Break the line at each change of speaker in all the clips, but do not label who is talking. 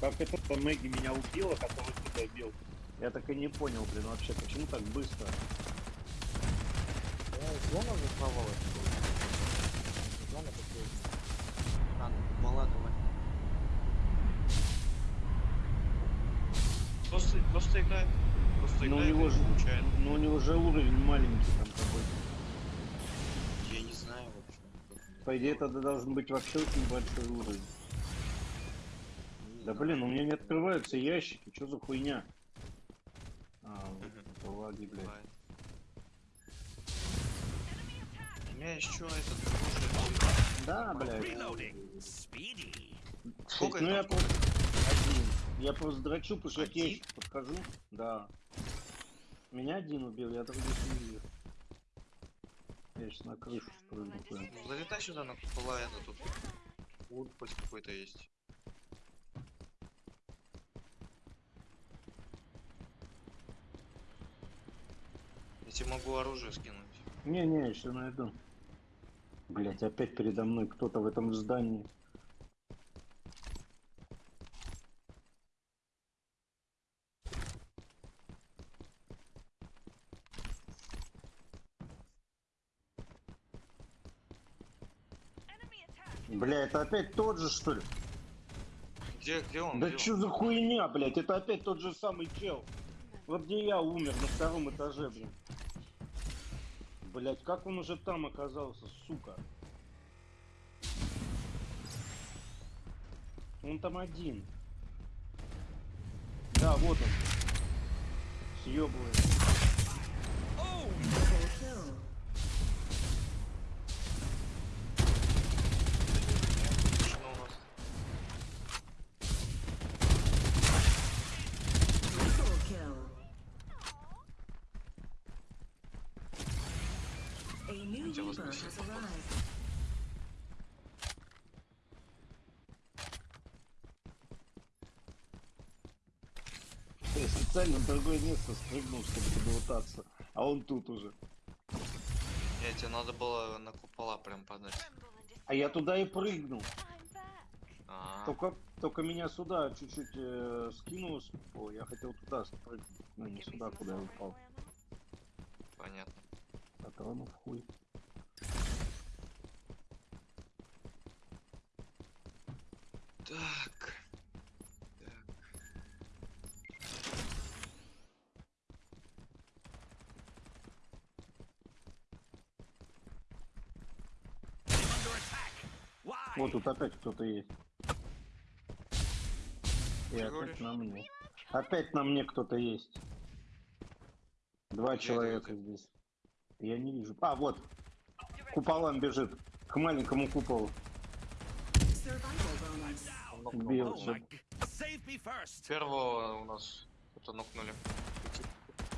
Как это Мэгги меня убила, который тебя бил? Я так и не понял, блин, вообще, почему так быстро?
Зона закрывалась. Зона такой. А, ну, мала, давай.
Просто, просто играет. Просто
Ну у
играет
него же,
получает.
ну у него же уровень маленький там какой-то.
Я не знаю вообще.
По идее, тогда должен быть вообще очень большой уровень. Да блин, у меня не открываются ящики, что за хуйня? А, вот лаги, блядь.
У меня еще этот.
Да, блядь.
Сколько
ну я просто один. Я просто драчу, потому что я к ящику подхожу. Да. Меня один убил, я других не вижу. Я сейчас на крышу спрыгну.
Ну, залетай сюда на купола, это тут. Лут хоть какой-то есть. Тебе могу оружие скинуть.
Не-не, еще найду. Блять, опять передо мной кто-то в этом здании. Бля, это опять тот же, что ли?
Где, где он?
Да
Где он?
за хуйня, блять? Это опять тот же самый чел. Вот где я умер, на втором этаже, блин. Блять, как он уже там оказался, сука? Он там один. Да, вот он. Съебывает.
Double kill.
Машина у нас.
Triple kill. A
походу.
arrived.
Я специально в другое место спрыгнул, чтобы залутаться. А он тут уже.
Не, тебе надо было на купола прям подать.
А я туда и прыгнул.
А,
Только, только меня сюда чуть-чуть э, скинуло с купол. Я хотел туда спрыгнуть. Ну, не сюда, куда я упал.
понятно.
Патронов хуй.
Так.
Вот тут опять кто-то есть. И
Ты
опять
говоришь?
на мне. Опять на мне кто-то есть. Два
Где
человека здесь. Я не вижу. А, вот. Куполам бежит. К маленькому куполу.
Survival bonus.
Он нокнул.
Бил.
Первого у нас кто-то нокнули.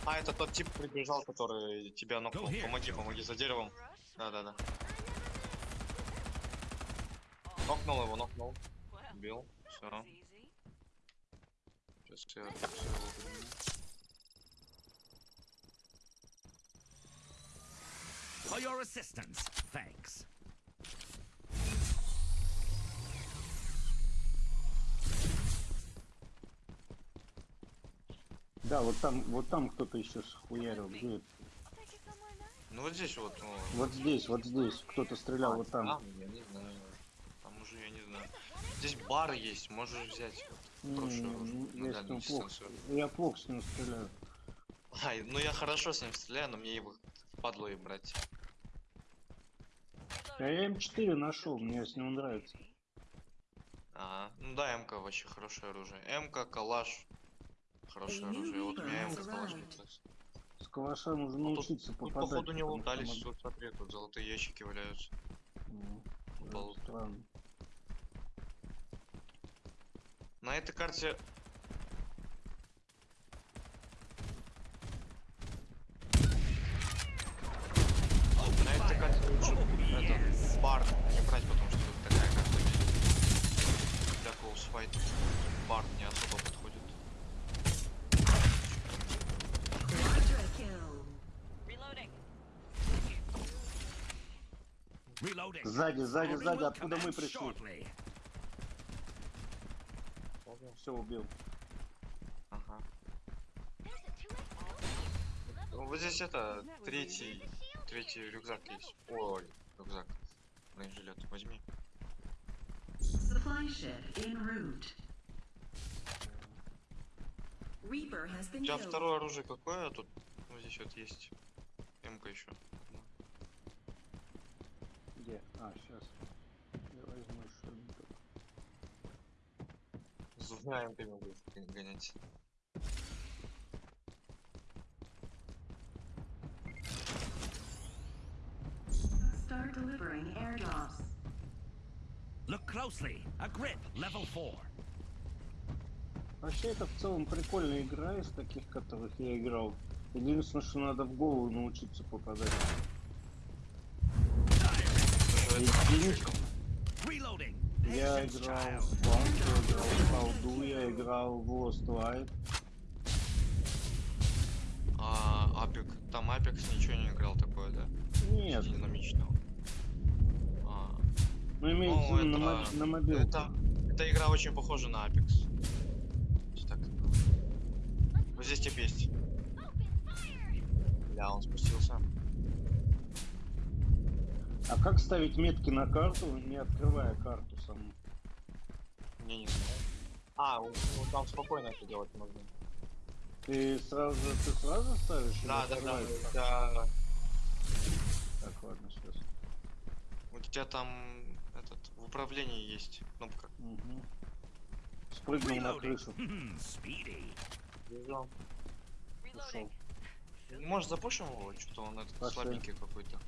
А, это тот тип прибежал, который тебя нокнул. Помоги, помоги за деревом. Да-да-да. Нокнул его, нокнул. Бил. Все. Сейчас я всё его.
For your assistance. Thanks.
Да, вот там, вот там кто-то еще схуярил. Где это?
Ну вот здесь вот. ну,
Вот здесь, вот здесь. Кто-то стрелял вот там.
Там, я не знаю. Там уже я не знаю. Здесь бар есть, можешь взять.
Не,
Хорошее
не, не,
на
я плохо.
дистанцию.
Я плохо с ним стреляю.
Ай, ну я хорошо с ним стреляю, но мне его впадло и брать.
А я М4 нашел, мне с ним нравится.
А, ну да, МК вообще хорошее оружие. МК, калаш. Хорошее оружие. Вот у меня МК калаш раз.
С калаша нужно
Ну,
научиться
Тут,
попадать.
походу не лутались, тут смотри, тут золотые ящики валяются.
Ну,
полу-
странно.
На этой карте... На этой карте лучше этот бар не брать, потому что тут такая карта. Для клоусфайт бар не особо подходит.
Сзади, сзади, сзади, откуда мы пришли. Все, убил.
Ага. Ну, Вот здесь это, третий, третий рюкзак есть. Ой, рюкзак. Бронежилет, возьми.
Supply ship en route. Reaper has
У тебя второе оружие какое? Тут, вот здесь вот есть. МК еще.
Где? А, сейчас. Я возьму.
С двумя МК могу гонять.
Start delivering airdrops.
Look closely. A grip, level 4.
Вообще это в целом прикольная игра из таких, которых я играл. Единственное, что надо в голову научиться попадать.
Что это?
Единичка.
Reloading.
Я играл в Bank, я играл в Колду, я играл в Lost Light.
А, Апик. Там Апекс ничего не играл такое, да?
Нет,
Динамичного. А,
ну имеется
Ну,
виду на,
это-
мо- на мобилке.
это, эта игра очень похожа на Apex. Так. Вот здесь тип есть. Бля, он спустился.
А как ставить метки на карту, не открывая карту саму?
Не, не знаю. А, ну там спокойно это делать можно.
Ты сразу, ты сразу ставишь?
Да, да, да. тебя-
Так, ладно, сейчас.
У тебя там этот в управлении есть кнопка.
Угу. Спрыгнул на крышу.
Speedy.
Вижу.
Ушел.
Может запушим его? Что-то он этот
Пошли.
слабенький какой-то.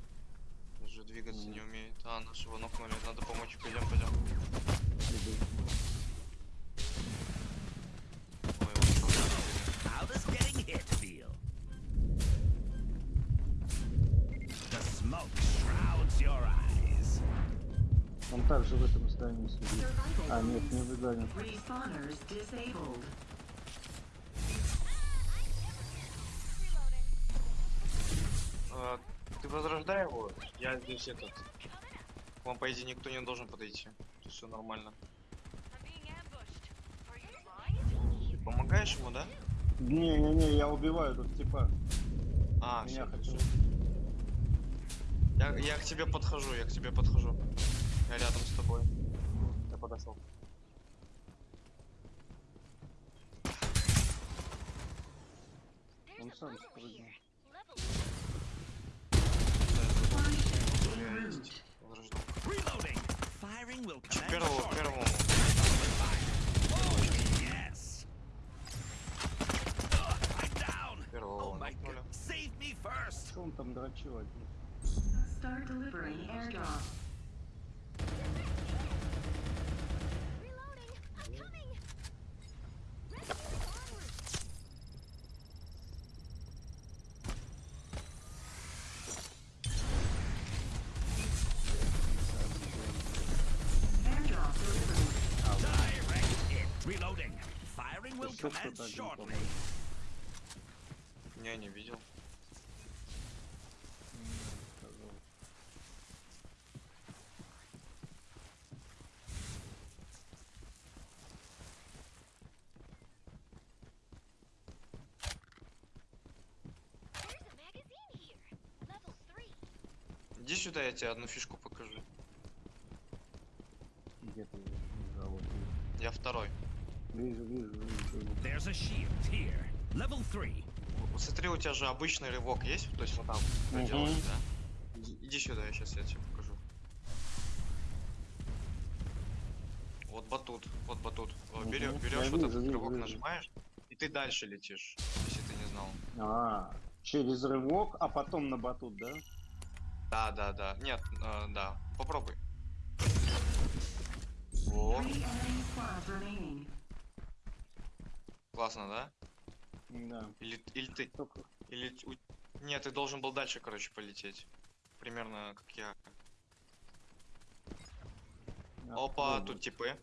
Даже двигаться не умеет. А, нашего нокнули. Надо помочь. Пойдем, пойдем. Ой, он
также в этом здании сидит. А, нет, не в здании.
Respawners disabled.
А, ты возрождай его, я здесь этот. К вам, по идее, никто не должен подойти. Тут все нормально. Ты помогаешь ему, да?
Не-не-не, я убиваю тут типа.
А,
Меня
всё,
хотел.
Я, я к тебе подхожу, я к тебе подхожу. Я рядом с тобой. Я подошел.
Он сам спрыгнул.
Первому.
Oh, yes. Ugh, I'm down. Oh
Первого
my
нокнули.
god. Save me first.
Что он там дрочил один?
Start delivering airdrops. Airdrop
Еще кто-то один, по-моему.
Не, не видел. Иди сюда, я тебе одну фишку покажу.
Где ты
Я второй.
Вижу, вижу, вижу.
There's a shield here. Level 3.
Вот Смотри, у тебя же обычный рывок есть, то есть вот там
Мгм.
делаешь, да? Иди, сюда, я сейчас я тебе покажу. Вот батут, вот батут.
Мгм.
Берешь,
Я
берешь вот этот
вижу,
рывок,
вижу.
нажимаешь, и ты дальше летишь, если ты не знал.
А, через рывок, а потом на батут, да?
Да, да, да. Нет, э, да. Попробуй. Во, классно, да?
Да.
Или, или ты,
Только
или Нет, ты должен был дальше, короче, полететь. Примерно как я. Опа,
открой
тут типы.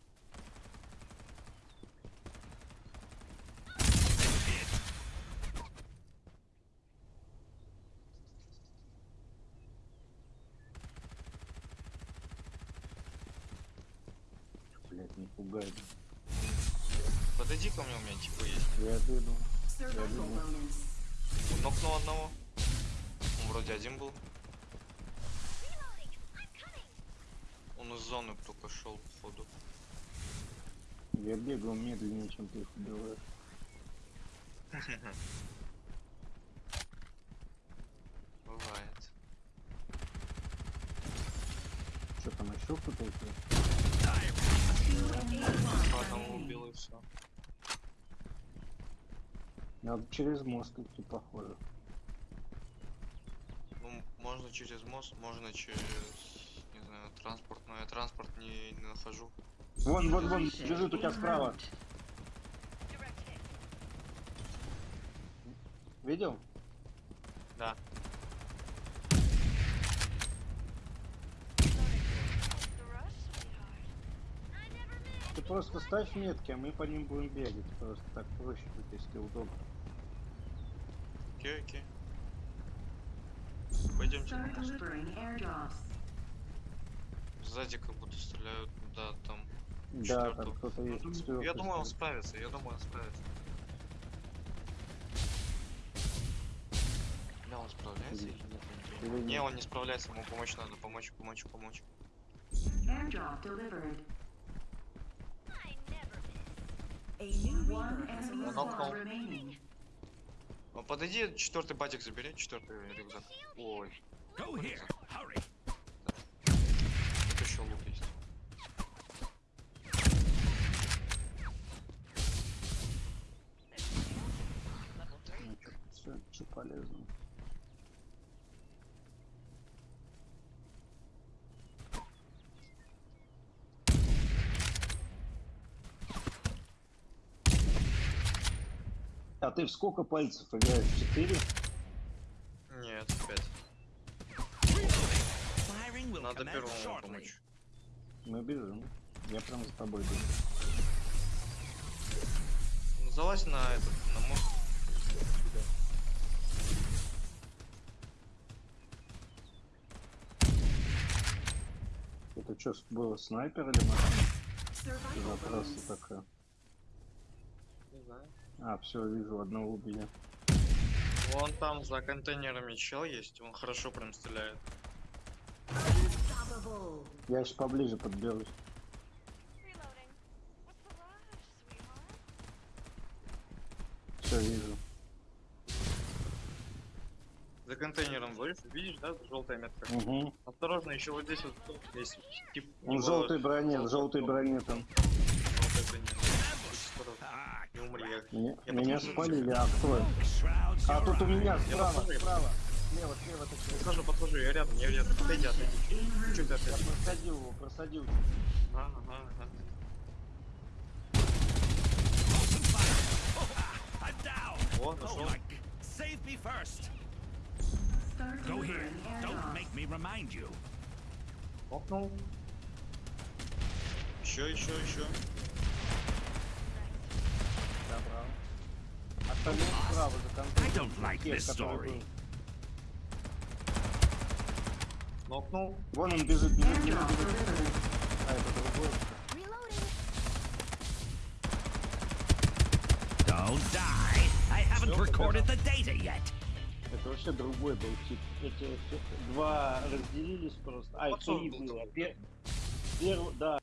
Блять, не пугай.
Мне, у меня типа есть.
Я
bonus.
Он нокнул одного. Он вроде один был. Он из зоны только шел, походу.
Я бегаю медленнее, чем ты их убиваешь.
Бывает.
Что там еще кто-то? есть?
Two enemy squads
По одному
remaining.
убил и все.
Надо через мост идти, похоже.
Ну, можно через мост, можно через, не знаю, транспорт, но я транспорт не, не нахожу.
Вон, вон, вон, бежит у тебя справа. Видел?
Да.
Ты просто ставь метки, а мы по ним будем бегать. Просто так проще будет, если удобно.
Окей, окей. Пойдемте. Сзади как будто стреляют, да, там.
Да,
Четвёртого.
там кто-то
Ну,
есть. четвёртый
я думаю, он справится, я думаю, он справится. Да, он справляется? или нет? Не, он не справляется, ему помочь надо, помочь, помочь, помочь.
Airdrop delivered.
Ну, подойди, четвертый батик забери, четвертый рюкзак. Ой,
Go here. Hurry.
тут еще лук есть.
Всё, чё полезно. А ты в сколько пальцев играешь? Четыре?
Нет, пять. Надо первому помочь.
Мы бежим. Я прям за тобой бегу.
Ну, залазь на этот, на мост.
Это что, было снайпер или машина?
Bonus.
такая.
Не знаю.
А, все, вижу, одного убили.
Вон там за контейнерами чел есть, он хорошо прям стреляет.
Я еще поближе подберусь. Все, вижу.
За контейнером будешь, видишь, да, желтая метка?
Угу.
Осторожно, еще вот здесь вот есть тип.
Он в
его-
желтой броне, в желтой броне там.
желтой броне. Умри, я-
Меня,
Я
меня спалили, а кто? А тут у меня
Я
справа,
подхожу.
справа. Слева, слева такой.
Подхожу, подхожу, я рядом, я рядом. Отойди, отойди. Чуть
route.
Я
отойди.
просадил его, просадил.
Ага, ага. О, нашел.
Save me first. Go here. Don't make me remind you.
Окнул. Еще, еще, еще.
Остальные справа за
I don't like
Тех.
Нокнул.
Вон он бежит, бежит, бежит, бежит. А, это другой.
Don't die. I haven't recorded the data yet.
Это вообще другой был тип. Эти два разделились просто. А,
был
было. Пер- Первый, да,